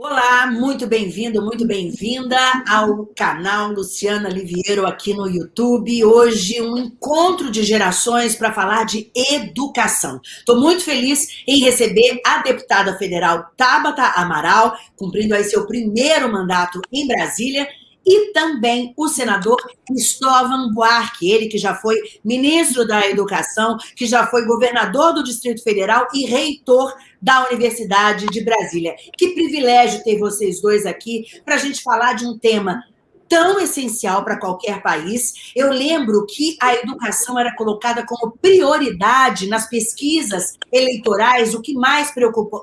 Olá, muito bem-vindo, muito bem-vinda ao canal Luciana Liviero aqui no YouTube. Hoje um encontro de gerações para falar de educação. Estou muito feliz em receber a deputada federal Tabata Amaral, cumprindo aí seu primeiro mandato em Brasília, e também o senador Cristóvão Buarque, ele que já foi ministro da Educação, que já foi governador do Distrito Federal e reitor da Universidade de Brasília. Que privilégio ter vocês dois aqui para a gente falar de um tema tão essencial para qualquer país. Eu lembro que a educação era colocada como prioridade nas pesquisas eleitorais, o que mais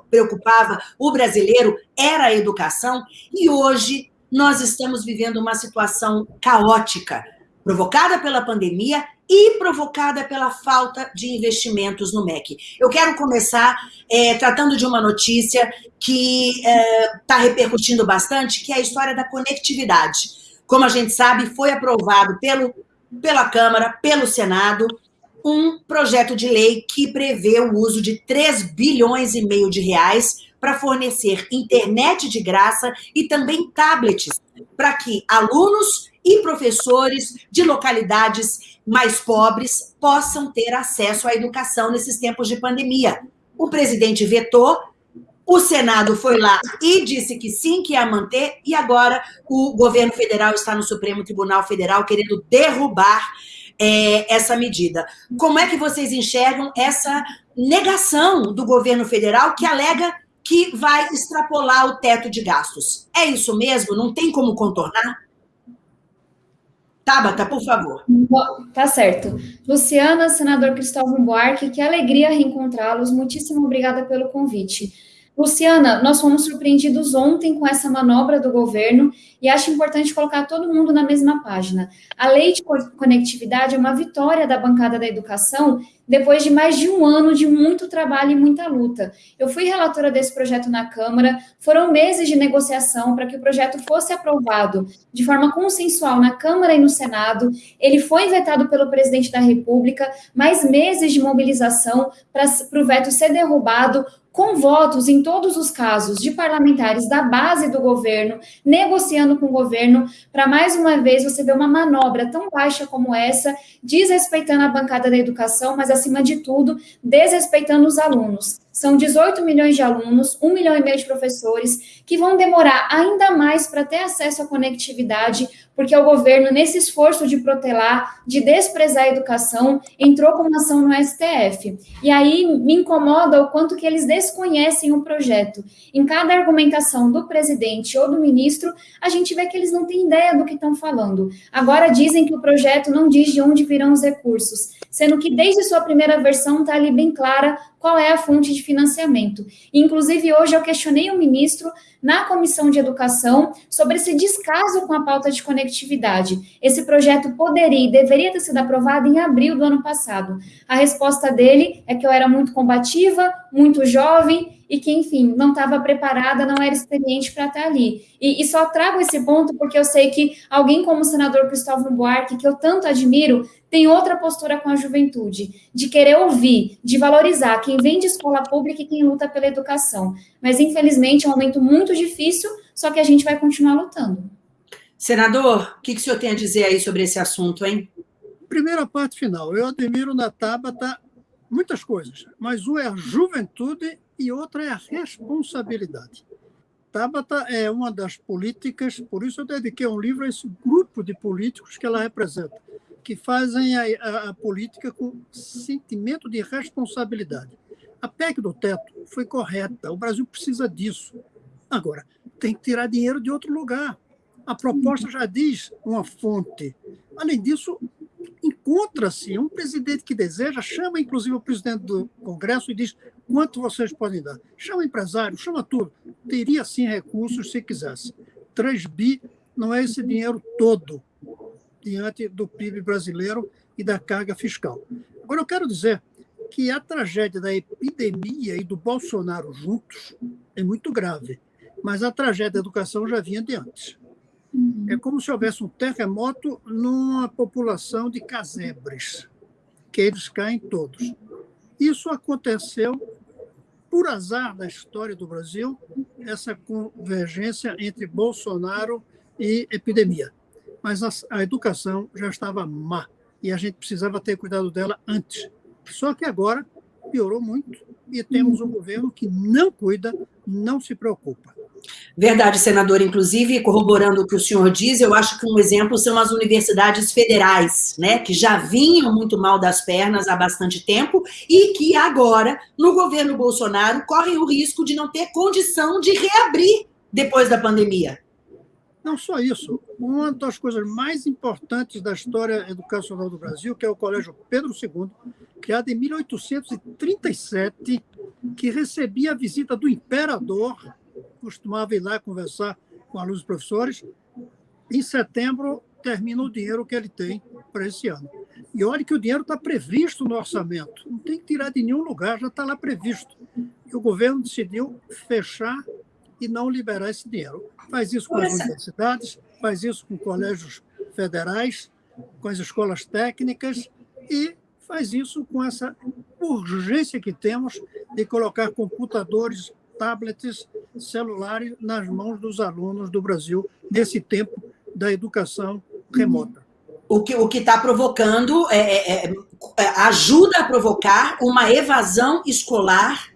preocupava o brasileiro era a educação, e hoje nós estamos vivendo uma situação caótica, provocada pela pandemia e provocada pela falta de investimentos no MEC. Eu quero começar é, tratando de uma notícia que está é, tá repercutindo bastante, que é a história da conectividade. Como a gente sabe, foi aprovado pelo, pela Câmara, pelo Senado, um projeto de lei que prevê o uso de 3 bilhões e meio de reais para fornecer internet de graça e também tablets para que alunos e professores de localidades mais pobres possam ter acesso à educação nesses tempos de pandemia. O presidente vetou, o Senado foi lá e disse que sim, que ia manter, e agora o governo federal está no Supremo Tribunal Federal querendo derrubar é, essa medida. Como é que vocês enxergam essa negação do governo federal que alega que vai extrapolar o teto de gastos. É isso mesmo? Não tem como contornar? Tabata, por favor. Tá certo. Luciana, senador Cristóvão Buarque, que alegria reencontrá-los. Muitíssimo obrigada pelo convite. Luciana, nós fomos surpreendidos ontem com essa manobra do governo e acho importante colocar todo mundo na mesma página. A lei de conectividade é uma vitória da bancada da educação depois de mais de um ano de muito trabalho e muita luta. Eu fui relatora desse projeto na Câmara, foram meses de negociação para que o projeto fosse aprovado de forma consensual na Câmara e no Senado. Ele foi vetado pelo presidente da República, mais meses de mobilização para o veto ser derrubado, com votos em todos os casos de parlamentares da base do governo, negociando com o governo, para mais uma vez você ver uma manobra tão baixa como essa, desrespeitando a bancada da educação, mas acima de tudo, desrespeitando os alunos. São 18 milhões de alunos, 1 milhão e meio de professores, que vão demorar ainda mais para ter acesso à conectividade, porque o governo, nesse esforço de protelar, de desprezar a educação, entrou com uma ação no STF. E aí me incomoda o quanto que eles desconhecem o projeto. Em cada argumentação do presidente ou do ministro, a gente vê que eles não têm ideia do que estão falando. Agora dizem que o projeto não diz de onde virão os recursos, sendo que desde sua primeira versão está ali bem clara qual é a fonte de financiamento. Inclusive, hoje eu questionei o ministro na Comissão de Educação sobre esse descaso com a pauta de conectividade. Esse projeto poderia e deveria ter sido aprovado em abril do ano passado. A resposta dele é que eu era muito combativa, muito jovem e que, enfim, não estava preparada, não era experiente para estar ali. E, e, só trago esse ponto porque eu sei que alguém como o senador Cristóvão Buarque, que eu tanto admiro, tem outra postura com a juventude, de querer ouvir, de valorizar quem vem de escola pública e quem luta pela educação. Mas, infelizmente, é um momento muito difícil, só que a gente vai continuar lutando. Senador, o que, que o senhor tem a dizer aí sobre esse assunto, hein? Primeira parte final. Eu admiro na Tabata muitas coisas, mas uma é a juventude e outra é a responsabilidade. Tabata é uma das políticas, por isso eu dediquei um livro a esse grupo de políticos que ela representa, que fazem a, a, a política com sentimento de responsabilidade. A PEC do teto foi correta, o Brasil precisa disso. Agora, tem que tirar dinheiro de outro lugar. A proposta já diz uma fonte. Além disso, encontra-se um presidente que deseja, chama inclusive o presidente do Congresso e diz quanto vocês podem dar. Chama empresário, chama tudo. Teria sim recursos se quisesse. 3 bi não é esse dinheiro todo diante do PIB brasileiro e da carga fiscal. Agora, eu quero dizer que a tragédia da epidemia e do Bolsonaro juntos é muito grave, mas a tragédia da educação já vinha de antes. Uhum. É como se houvesse um terremoto numa população de casebres, que eles caem todos. Isso aconteceu por azar da história do Brasil, essa convergência entre Bolsonaro e epidemia. Mas a, a educação já estava má e a gente precisava ter cuidado dela antes. Só que agora piorou muito e temos um governo que não cuida, não se preocupa. Verdade, senador. Inclusive, corroborando o que o senhor diz, eu acho que um exemplo são as universidades federais, né, que já vinham muito mal das pernas há bastante tempo e que agora, no governo Bolsonaro, correm o risco de não ter condição de reabrir depois da pandemia. Não só isso, uma das coisas mais importantes da história educacional do Brasil, que é o Colégio Pedro II, criado em 1837, que recebia a visita do imperador costumava ir lá conversar com alunos e professores. Em setembro, termina o dinheiro que ele tem para esse ano. E olha que o dinheiro está previsto no orçamento, não tem que tirar de nenhum lugar, já está lá previsto. E o governo decidiu fechar e não liberar esse dinheiro. Faz isso com as universidades, faz isso com colégios federais, com as escolas técnicas e faz isso com essa urgência que temos de colocar computadores tablets, celulares nas mãos dos alunos do Brasil nesse tempo da educação remota. O que o está provocando é, é, é, é, ajuda a provocar uma evasão escolar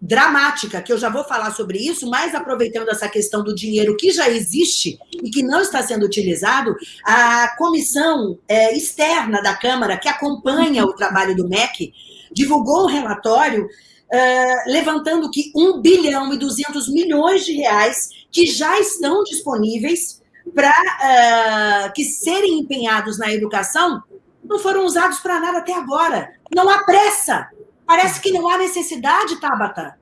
dramática, que eu já vou falar sobre isso, mas aproveitando essa questão do dinheiro que já existe e que não está sendo utilizado, a comissão é, externa da Câmara, que acompanha o trabalho do MEC, divulgou um relatório uh, levantando que 1 bilhão e 200 milhões de reais que já estão disponíveis para uh, eh, que serem empenhados na educação não foram usados para nada até agora. Não há pressa. Parece que não há necessidade, Tabata.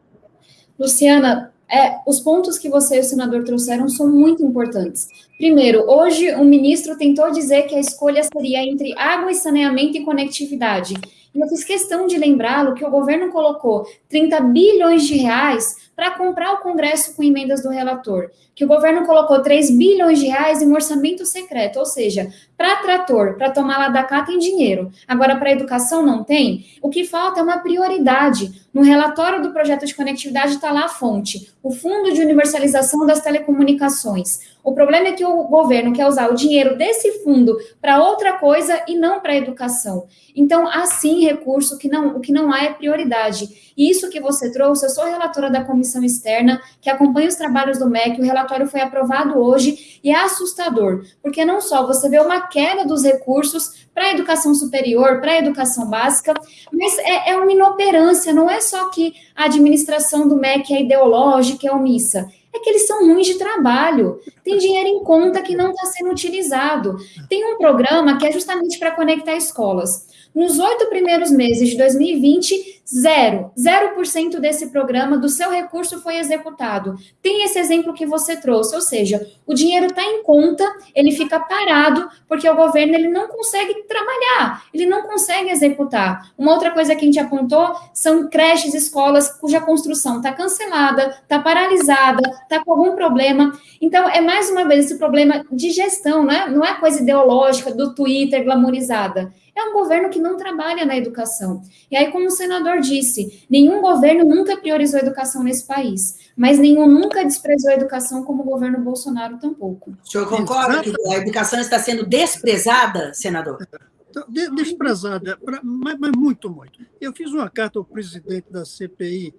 Luciana, é, os pontos que você e o senador trouxeram são muito importantes. Primeiro, hoje o ministro tentou dizer que a escolha seria entre água e saneamento e conectividade. Eu fiz questão de lembrá-lo que o governo colocou 30 bilhões de reais para comprar o Congresso com emendas do relator, que o governo colocou 3 bilhões de reais em orçamento secreto, ou seja, para trator, para tomar lá da cá tem dinheiro, agora para educação não tem. O que falta é uma prioridade. No relatório do projeto de conectividade está lá a fonte, o Fundo de Universalização das Telecomunicações. O problema é que o governo quer usar o dinheiro desse fundo para outra coisa e não para a educação. Então, assim, recurso que não, o que não há é prioridade. E isso que você trouxe, eu sou relatora da comissão externa que acompanha os trabalhos do MEC, o relatório foi aprovado hoje e é assustador, porque não só você vê uma queda dos recursos para a educação superior, para a educação básica, mas é, é uma inoperância, não é só que a administração do MEC é ideológica, é omissa é que eles são ruins de trabalho. Tem dinheiro em conta que não está sendo utilizado. Tem um programa que é justamente para conectar escolas. Nos oito primeiros meses de 2020, zero, zero por cento desse programa, do seu recurso foi executado. Tem esse exemplo que você trouxe, ou seja, o dinheiro está em conta, ele fica parado, porque o governo ele não consegue trabalhar, ele não consegue executar. Uma outra coisa que a gente apontou são creches, escolas cuja construção está cancelada, está paralisada, está com algum problema. Então, é mais uma vez esse problema de gestão, não é, não é coisa ideológica do Twitter glamorizada é um governo que não trabalha na educação. E aí, como o senador disse, nenhum governo nunca priorizou a educação nesse país, mas nenhum nunca desprezou a educação, como o governo Bolsonaro tampouco. O senhor concorda que a educação está sendo desprezada, senador? Então, desprezada, mas, mas, muito, muito. Eu fiz uma carta ao presidente da CPI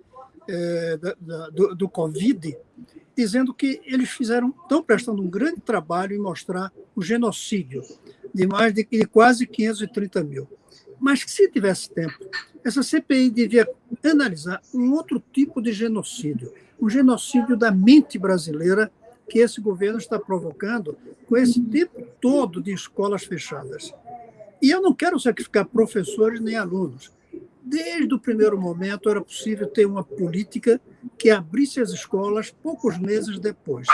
é, da, da, do, do Covid, dizendo que eles fizeram, estão prestando um grande trabalho em mostrar o genocídio de mais de, de quase 530 mil. Mas se tivesse tempo, essa CPI devia analisar um outro tipo de genocídio, o genocídio da mente brasileira que esse governo está provocando com esse tempo todo de escolas fechadas. E eu não quero sacrificar professores nem alunos. Desde o primeiro momento era possível ter uma política que abrisse as escolas poucos meses depois,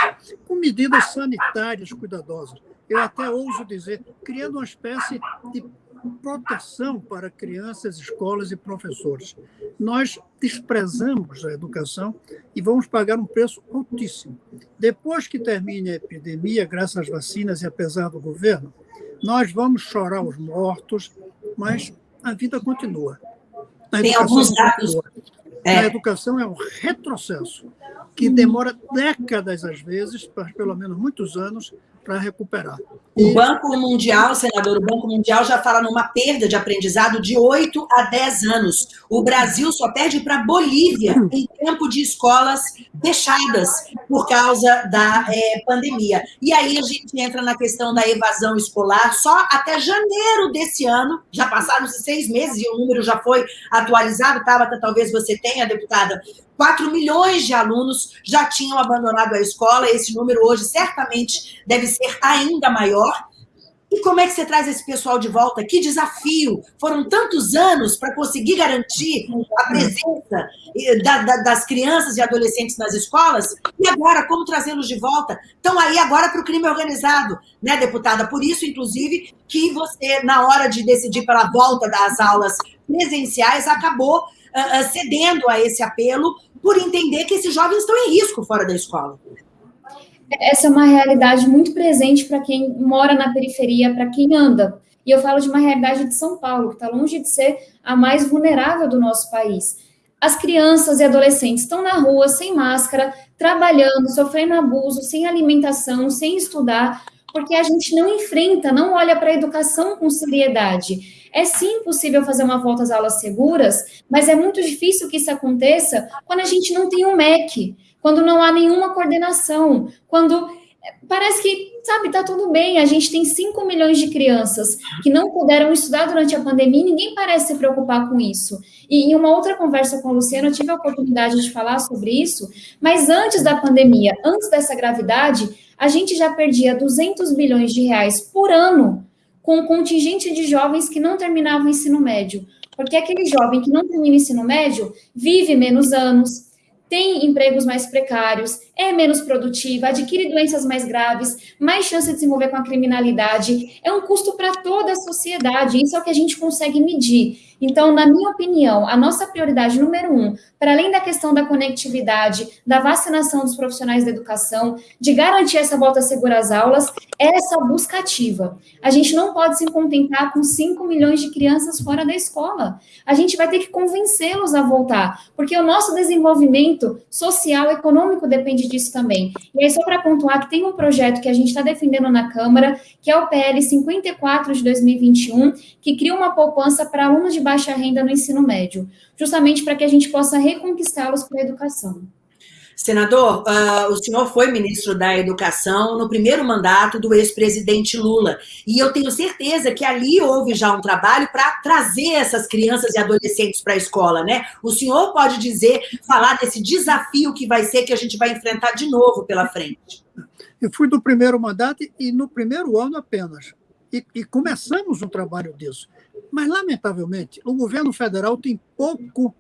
com medidas sanitárias cuidadosas eu até ouso dizer, criando uma espécie de proteção para crianças, escolas e professores. Nós desprezamos a educação e vamos pagar um preço altíssimo. Depois que termine a epidemia, graças às vacinas e apesar do governo, nós vamos chorar os mortos, mas a vida continua. A tem alguns dados. É. A educação é um retrocesso que demora décadas, às vezes, pelo menos muitos anos, para recuperar. O Banco Mundial, senador, o Banco Mundial já fala numa perda de aprendizado de 8 a 10 anos. O Brasil só perde para a Bolívia em tempo de escolas fechadas por causa da é, pandemia. E aí a gente entra na questão da evasão escolar. Só até janeiro desse ano, já passaram-se seis meses e o número já foi atualizado. Tabata, talvez você tenha, deputada, 4 milhões de alunos já tinham abandonado a escola, esse número hoje certamente deve ser ainda maior. E como é que você traz esse pessoal de volta? Que desafio! Foram tantos anos para conseguir garantir a presença das crianças e adolescentes nas escolas, e agora, como trazê-los de volta? Estão aí agora para o crime organizado, né, deputada? Por isso, inclusive, que você, na hora de decidir pela volta das aulas presenciais, acabou uh, cedendo a esse apelo por entender que esses jovens estão em risco fora da escola. Essa é uma realidade muito presente para quem mora na periferia, para quem anda. E eu falo de uma realidade de São Paulo, que está longe de ser a mais vulnerável do nosso país. As crianças e adolescentes estão na rua sem máscara, trabalhando, sofrendo abuso, sem alimentação, sem estudar, porque a gente não enfrenta, não olha para a educação com seriedade. É sim possível fazer uma volta às aulas seguras, mas é muito difícil que isso aconteça quando a gente não tem um MEC, quando não há nenhuma coordenação, quando eh, parece que, sabe, tá tudo bem, a gente tem 5 milhões de crianças que não puderam estudar durante a pandemia, ninguém parece se preocupar com isso. E em uma outra conversa com a Luciana, eu tive a oportunidade de falar sobre isso, mas antes da pandemia, antes dessa gravidade, a gente já perdia 200 bilhões de reais por ano com um contingente de jovens que não terminavam o ensino médio. Porque aquele jovem que não termina o ensino médio vive menos anos, tem empregos mais precários, é menos produtiva, adquire doenças mais graves, mais chance de se envolver com a criminalidade. É um custo para toda a sociedade. Isso é o que a gente consegue medir. Então, na minha opinião, a nossa prioridade número um, para além da questão da conectividade, da vacinação dos profissionais da educação, de garantir essa volta segura às aulas, é essa busca ativa. A gente não pode se contentar com 5 milhões de crianças fora da escola. A gente vai ter que convencê-los a voltar, porque o nosso desenvolvimento social e econômico depende disso também. E aí, só para pontuar que tem um projeto que a gente está defendendo na Câmara, que é o PL 54 de 2021, que cria uma poupança para alunos de baixa renda no ensino médio, justamente para que a gente possa reconquistá-los para a educação. Senador, uh, o senhor foi ministro da Educação no primeiro mandato do ex-presidente Lula. E eu tenho certeza que ali houve já um trabalho para trazer essas crianças e adolescentes para a escola, né? O senhor pode dizer, falar desse desafio que vai ser que a gente vai enfrentar de novo pela frente. Eu fui do primeiro mandato e no primeiro ano apenas. E, e começamos um trabalho disso. Mas, lamentavelmente, o governo federal tem pouco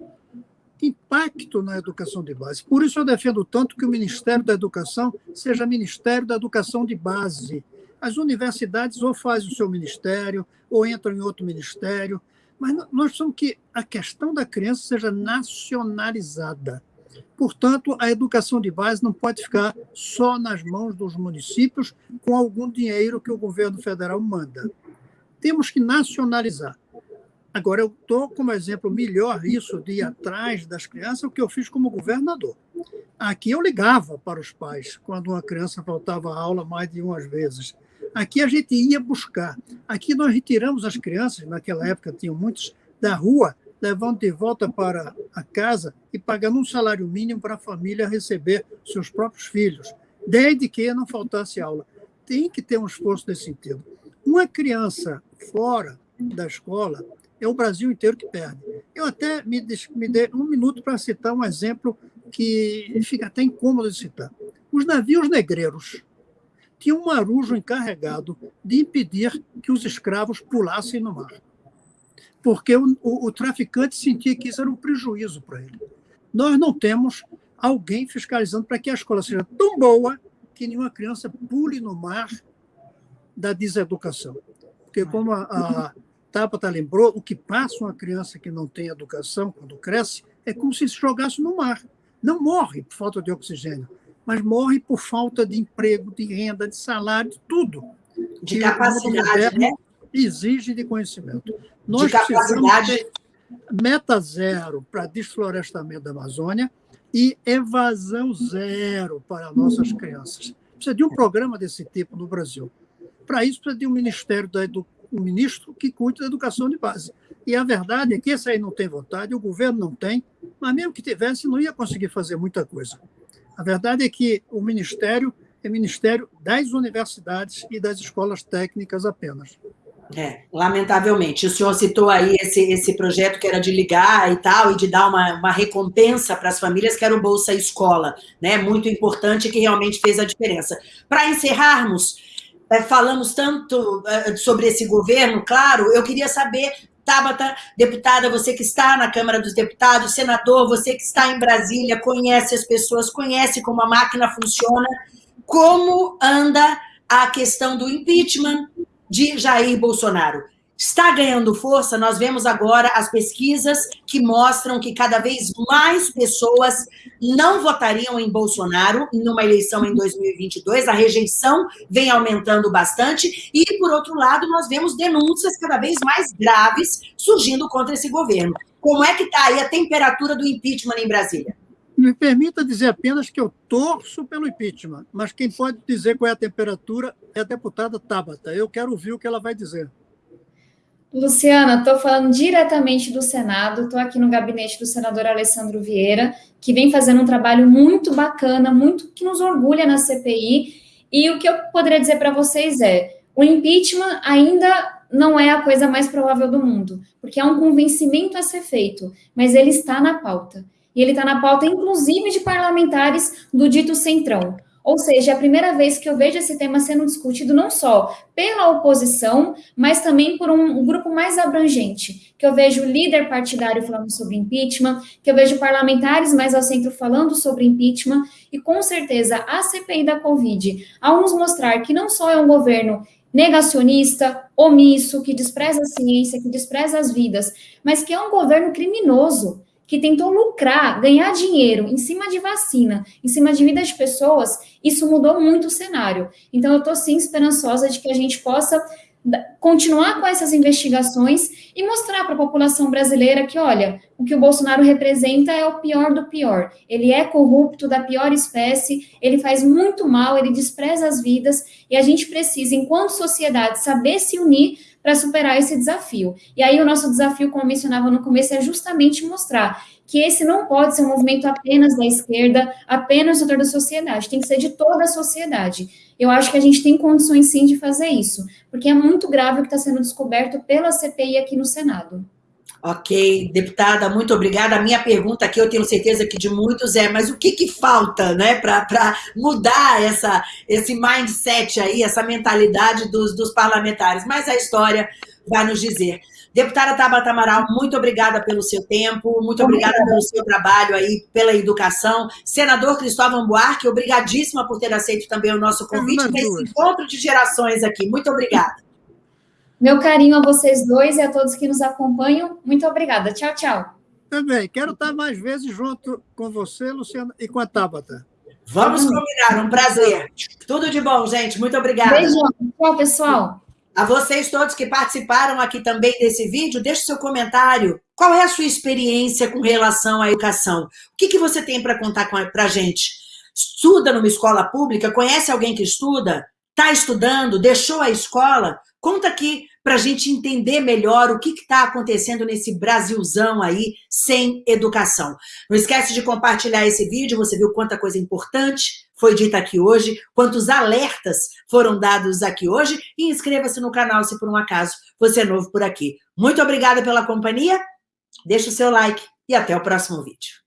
impacto na educação de base. Por isso eu defendo tanto que o Ministério da Educação seja Ministério da Educação de Base. As universidades ou fazem o seu ministério, ou entram em outro ministério, mas nós precisamos que a questão da criança seja nacionalizada. Portanto, a educação de base não pode ficar só nas mãos dos municípios com algum dinheiro que o governo federal manda. Temos que nacionalizar. Agora, eu estou como exemplo melhor isso de ir atrás das crianças, o que eu fiz como governador. Aqui eu ligava para os pais quando uma criança faltava aula mais de umas vezes. Aqui a gente ia buscar. Aqui nós retiramos as crianças, naquela época tinham muitos, da rua, levando de volta para a casa e pagando um salário mínimo para a família receber seus próprios filhos, desde que não faltasse aula. Tem que ter um esforço nesse sentido. Uma criança fora da escola, é o Brasil inteiro que perde. Eu até me, me dei um minuto para citar um exemplo que fica até incômodo de citar. Os navios negreiros tinham um marujo encarregado de impedir que os escravos pulassem no mar, porque o, o, o traficante sentia que isso era um prejuízo para ele. Nós não temos alguém fiscalizando para que a escola seja tão boa que nenhuma criança pule no mar da deseducação. Porque, como a, a Tabata lembrou, o que passa uma criança que não tem educação quando cresce é como se se jogasse no mar. Não morre por falta de oxigênio, mas morre por falta de emprego, de renda, de salário, de tudo. De capacidade, né? Exige de conhecimento. Nós de capacidade. meta zero para desflorestamento da Amazônia e evasão zero para nossas crianças. Precisa de um programa desse tipo no Brasil. Para isso, precisa de um ministério da edu... um ministro que cuide da educação de base. E a verdade é que esse aí não tem vontade, o governo não tem, mas mesmo que tivesse, não ia conseguir fazer muita coisa. A verdade é que o ministério é ministério das universidades e das escolas técnicas apenas. É, lamentavelmente. O senhor citou aí esse, esse projeto que era de ligar e tal, e de dar uma, uma recompensa para as famílias, que era o Bolsa Escola, né? Muito importante, que realmente fez a diferença. Para encerrarmos, falamos tanto é, sobre esse governo, claro, eu queria saber Tabata, deputada, você que está na Câmara dos Deputados, senador, você que está em Brasília, conhece as pessoas, conhece como a máquina funciona, como anda a questão do impeachment de Jair Bolsonaro está ganhando força. Nós vemos agora as pesquisas que mostram que cada vez mais pessoas não votariam em Bolsonaro numa eleição em 2022. A rejeição vem aumentando bastante. E, por outro lado, nós vemos denúncias cada vez mais graves surgindo contra esse governo. Como é que está aí a temperatura do impeachment em Brasília? Me permita dizer apenas que eu torço pelo impeachment, mas quem pode dizer qual é a temperatura é a deputada Tabata. Eu quero ouvir o que ela vai dizer. Luciana, estou falando diretamente do Senado, estou aqui no gabinete do senador Alessandro Vieira, que vem fazendo um trabalho muito bacana, muito que nos orgulha na CPI. E o que eu poderia dizer para vocês é: o impeachment ainda não é a coisa mais provável do mundo, porque há um convencimento a ser feito, mas ele está na pauta. E ele está na pauta, inclusive, de parlamentares do dito Centrão. Ou seja, é a primeira vez que eu vejo esse tema sendo discutido não só pela oposição, mas também por um, um, grupo mais abrangente, que eu vejo líder partidário falando sobre impeachment, que eu vejo parlamentares mais ao centro falando sobre impeachment, e com certeza a CPI da Covid, ao nos mostrar que não só é um governo negacionista, omisso, que despreza a ciência, que despreza as vidas, mas que é um governo criminoso, que tentou lucrar, ganhar dinheiro em cima de vacina, em cima de vida de pessoas, isso mudou muito o cenário. Então, eu estou sim esperançosa de que a gente possa continuar com essas investigações e mostrar para a população brasileira que, olha, o que o Bolsonaro representa é o pior do pior. Ele é corrupto da pior espécie, ele faz muito mal, ele despreza as vidas e a gente precisa, enquanto sociedade, saber se unir para superar esse desafio. E aí o nosso desafio, como mencionava no começo, é justamente mostrar que esse não pode ser um movimento apenas da esquerda, apenas do da sociedade, tem que ser de toda a sociedade. Eu acho que a gente tem condições sim de fazer isso, porque é muito grave o que está sendo descoberto pela CPI aqui no Senado. Ok, deputada, muito obrigada. A minha pergunta aqui, eu tenho certeza que de muitos é, mas o que, que falta né, para mudar essa, esse mindset aí, essa mentalidade dos, dos parlamentares? Mas a história vai nos dizer. Deputada Tabata Amaral, muito obrigada pelo seu tempo, muito obrigada pelo seu trabalho aí, pela educação. Senador Cristóvão Buarque, obrigadíssima por ter aceito também o nosso convite nesse encontro de gerações aqui. Muito obrigada. Meu carinho a vocês dois e a todos que nos acompanham. Muito obrigada. Tchau, tchau. Também. Quero estar mais vezes junto com você, Luciana, e com a Tabata. Vamos combinar. Um prazer. Tudo de bom, gente. Muito obrigada. Beijão. Tchau, pessoal. A vocês todos que participaram aqui também desse vídeo, deixe seu comentário. Qual é a sua experiência com relação à educação? O que, que você tem para contar para a gente? Estuda numa escola pública? Conhece alguém que estuda? Está estudando? Deixou a escola? Conta aqui para a gente entender melhor o que está acontecendo nesse Brasilzão aí sem educação. Não esquece de compartilhar esse vídeo, você viu quanta coisa importante foi dita aqui hoje, quantos alertas foram dados aqui hoje e inscreva-se no canal se por um acaso você é novo por aqui. Muito obrigada pela companhia, deixa o seu like e até o próximo vídeo.